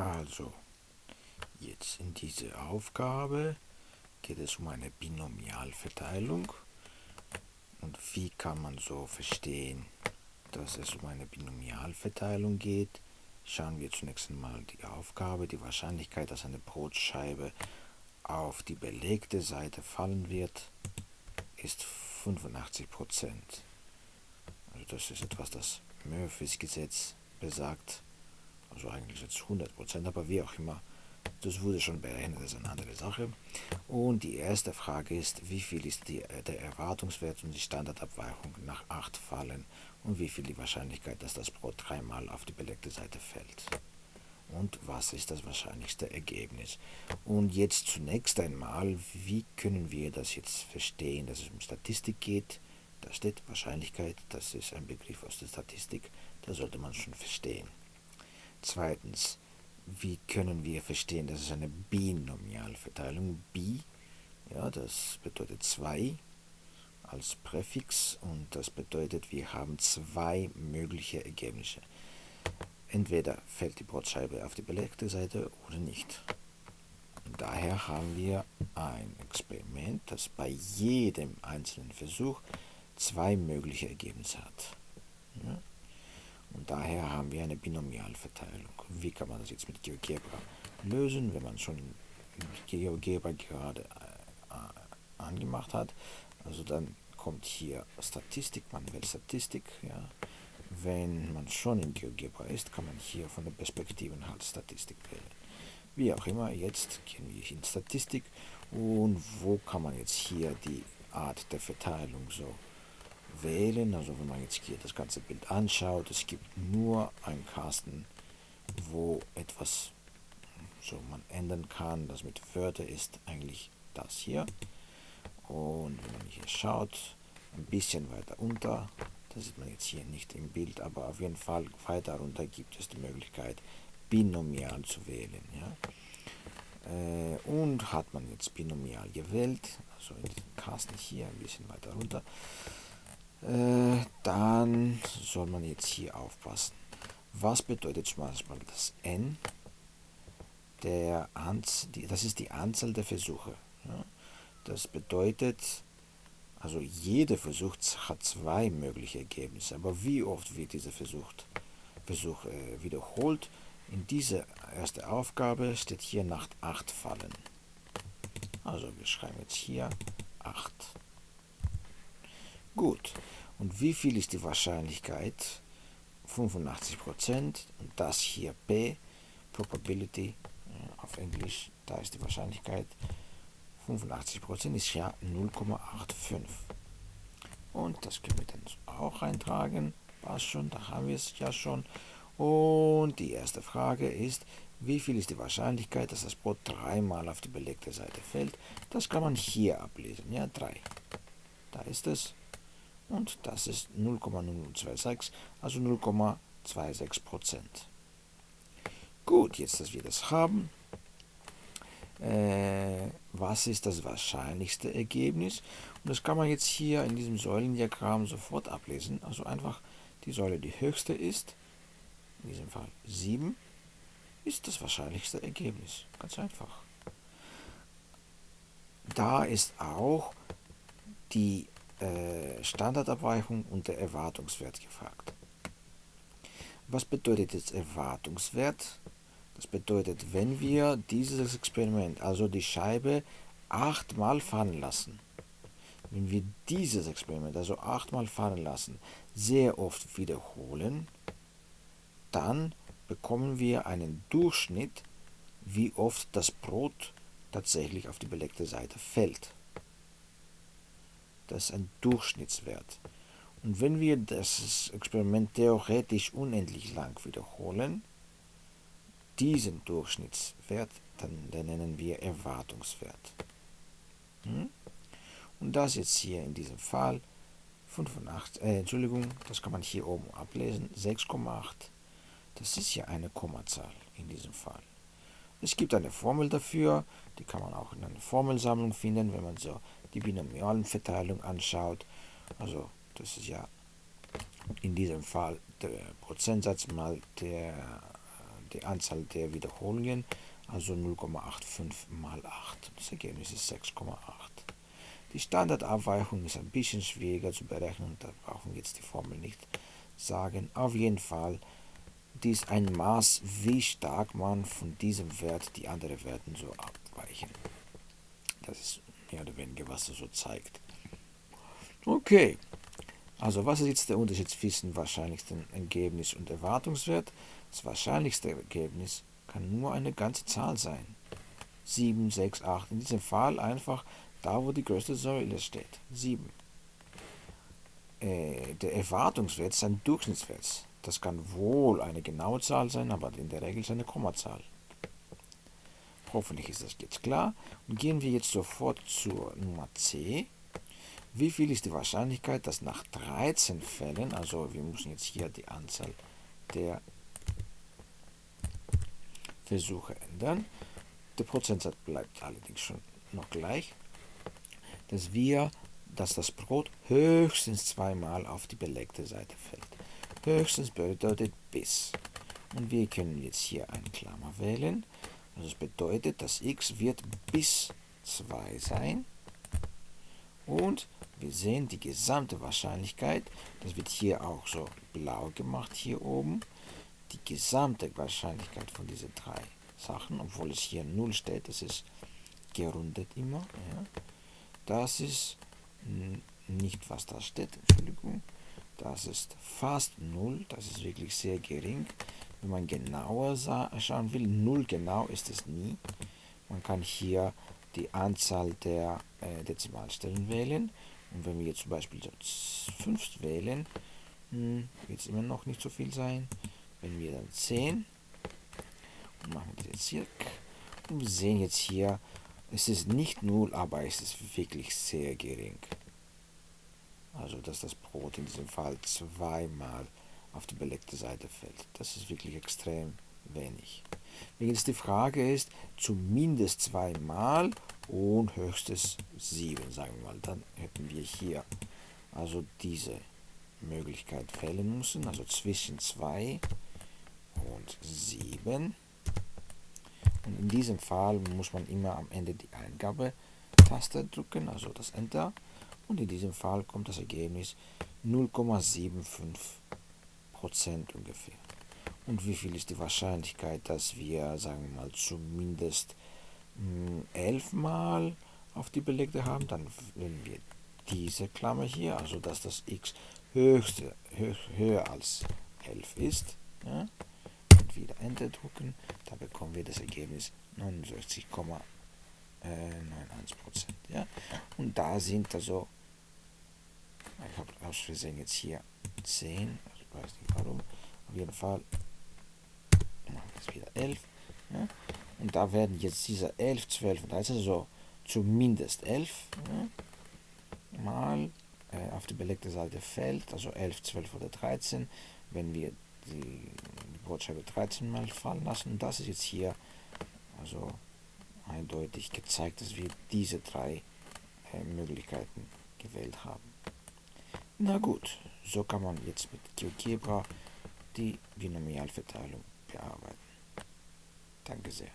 Also, jetzt in dieser Aufgabe geht es um eine Binomialverteilung. Und wie kann man so verstehen, dass es um eine Binomialverteilung geht? Schauen wir zunächst einmal die Aufgabe, die Wahrscheinlichkeit, dass eine Brotscheibe auf die belegte Seite fallen wird, ist 85%. Also das ist etwas, das Murphys Gesetz besagt. Also eigentlich jetzt 100%, aber wie auch immer. Das wurde schon berechnet, das ist eine andere Sache. Und die erste Frage ist, wie viel ist die, äh, der Erwartungswert und die Standardabweichung nach 8 Fallen und wie viel die Wahrscheinlichkeit, dass das Brot dreimal auf die belegte Seite fällt. Und was ist das wahrscheinlichste Ergebnis? Und jetzt zunächst einmal, wie können wir das jetzt verstehen, dass es um Statistik geht? Da steht Wahrscheinlichkeit, das ist ein Begriff aus der Statistik, da sollte man schon verstehen. Zweitens, wie können wir verstehen, dass es eine Binomialverteilung, bi, ja, das bedeutet 2 als Präfix und das bedeutet, wir haben zwei mögliche Ergebnisse. Entweder fällt die Brotscheibe auf die belegte Seite oder nicht. Daher haben wir ein Experiment, das bei jedem einzelnen Versuch zwei mögliche Ergebnisse hat. Ja? Und daher haben wir eine Binomialverteilung. Wie kann man das jetzt mit GeoGebra lösen, wenn man schon GeoGebra gerade äh, angemacht hat? Also dann kommt hier Statistik, man wählt Statistik. Ja. Wenn man schon in GeoGebra ist, kann man hier von den Perspektiven halt Statistik wählen. Wie auch immer, jetzt gehen wir in Statistik und wo kann man jetzt hier die Art der Verteilung so wählen. Also wenn man jetzt hier das ganze Bild anschaut, es gibt nur einen Kasten, wo etwas so man ändern kann. Das mit Wörter ist eigentlich das hier. Und wenn man hier schaut, ein bisschen weiter unter, das sieht man jetzt hier nicht im Bild, aber auf jeden Fall weiter runter gibt es die Möglichkeit, binomial zu wählen. Ja? Äh, und hat man jetzt binomial gewählt, also in diesem Kasten hier ein bisschen weiter runter, äh, dann soll man jetzt hier aufpassen. Was bedeutet Beispiel das n? Der Anz die, das ist die Anzahl der Versuche. Ja? Das bedeutet, also jeder Versuch hat zwei mögliche Ergebnisse. Aber wie oft wird dieser Versuch, Versuch äh, wiederholt? In dieser ersten Aufgabe steht hier nach 8 Fallen. Also wir schreiben jetzt hier 8. Gut. Und wie viel ist die Wahrscheinlichkeit? 85% und das hier P, Probability auf Englisch, da ist die Wahrscheinlichkeit 85% ist ja 0,85. Und das können wir dann auch eintragen. Passt schon, da haben wir es ja schon. Und die erste Frage ist, wie viel ist die Wahrscheinlichkeit, dass das Brot dreimal auf die belegte Seite fällt? Das kann man hier ablesen. Ja, 3. Da ist es. Und das ist 0,0026, also 0,26 Prozent. Gut, jetzt, dass wir das haben, äh, was ist das wahrscheinlichste Ergebnis? Und das kann man jetzt hier in diesem Säulendiagramm sofort ablesen. Also einfach die Säule, die höchste ist, in diesem Fall 7, ist das wahrscheinlichste Ergebnis. Ganz einfach. Da ist auch die Standardabweichung und der Erwartungswert gefragt. Was bedeutet jetzt Erwartungswert? Das bedeutet, wenn wir dieses Experiment, also die Scheibe, achtmal fahren lassen, wenn wir dieses Experiment, also achtmal fahren lassen, sehr oft wiederholen, dann bekommen wir einen Durchschnitt, wie oft das Brot tatsächlich auf die belegte Seite fällt. Das ist ein Durchschnittswert. Und wenn wir das Experiment theoretisch unendlich lang wiederholen, diesen Durchschnittswert, dann, dann nennen wir Erwartungswert. Hm? Und das jetzt hier in diesem Fall 85, äh, Entschuldigung, das kann man hier oben ablesen, 6,8. Das ist ja eine Kommazahl in diesem Fall. Es gibt eine Formel dafür, die kann man auch in einer Formelsammlung finden, wenn man so die binomialen Verteilung anschaut. Also das ist ja in diesem Fall der Prozentsatz mal der die Anzahl der Wiederholungen, also 0,85 mal 8. Das Ergebnis ist 6,8. Die Standardabweichung ist ein bisschen schwieriger zu berechnen, da brauchen wir jetzt die Formel nicht sagen. Auf jeden Fall, dies ein Maß, wie stark man von diesem Wert die anderen Werten so abweichen. Das ist mehr oder weniger, was er so zeigt. Okay, also was ist jetzt der Unterschied zwischen wahrscheinlichsten Ergebnis und Erwartungswert? Das wahrscheinlichste Ergebnis kann nur eine ganze Zahl sein. 7, 6, 8. In diesem Fall einfach da, wo die größte Säule steht. 7. Äh, der Erwartungswert ist ein Durchschnittswert. Das kann wohl eine genaue Zahl sein, aber in der Regel ist eine Kommazahl. Hoffentlich ist das jetzt klar. Und gehen wir jetzt sofort zur Nummer C. Wie viel ist die Wahrscheinlichkeit, dass nach 13 Fällen, also wir müssen jetzt hier die Anzahl der Versuche ändern, der Prozentsatz bleibt allerdings schon noch gleich, dass wir, dass das Brot höchstens zweimal auf die belegte Seite fällt. Höchstens bedeutet bis. Und wir können jetzt hier eine Klammer wählen. Also das bedeutet, dass x wird bis 2 sein. Und wir sehen die gesamte Wahrscheinlichkeit, das wird hier auch so blau gemacht hier oben, die gesamte Wahrscheinlichkeit von diesen drei Sachen, obwohl es hier 0 steht, das ist gerundet immer. Ja. Das ist nicht, was da steht, Entschuldigung. Das ist fast 0, das ist wirklich sehr gering. Wenn man genauer schauen will, 0 genau ist es nie. Man kann hier die Anzahl der äh, Dezimalstellen wählen. Und wenn wir jetzt zum Beispiel 5 wählen, hm, wird es immer noch nicht so viel sein. Wenn wir dann 10 und machen wir jetzt hier und wir sehen jetzt hier, es ist nicht 0, aber es ist wirklich sehr gering. Also dass das Brot in diesem Fall zweimal auf die belegte Seite fällt. Das ist wirklich extrem wenig. Wenn jetzt die Frage ist, zumindest zweimal und höchstes 7, sagen wir mal, dann hätten wir hier also diese Möglichkeit fällen müssen, also zwischen 2 und 7. Und in diesem Fall muss man immer am Ende die Eingabetaste drücken, also das Enter. Und in diesem Fall kommt das Ergebnis 0,75% ungefähr. Und wie viel ist die Wahrscheinlichkeit, dass wir, sagen wir mal, zumindest 11 hm, Mal auf die Belegte haben? Dann wenn wir diese Klammer hier, also dass das x höchste, höch, höher als 11 ist. Ja? Und wieder Enter drücken, da bekommen wir das Ergebnis 69,91%. Ja? Und da sind also, ich habe aus Versehen jetzt hier 10, also ich weiß nicht warum, auf jeden Fall machen wir es wieder 11. Ja? Und da werden jetzt diese 11, 12 und 13, also zumindest 11 ja, mal äh, auf die belegte Seite fällt, also 11, 12 oder 13, wenn wir die, die Brotscheibe 13 mal fallen lassen. Das ist jetzt hier also eindeutig gezeigt, dass wir diese drei äh, Möglichkeiten gewählt haben. Na gut, so kann man jetzt mit GeoGebra die Binomialverteilung bearbeiten. Danke sehr.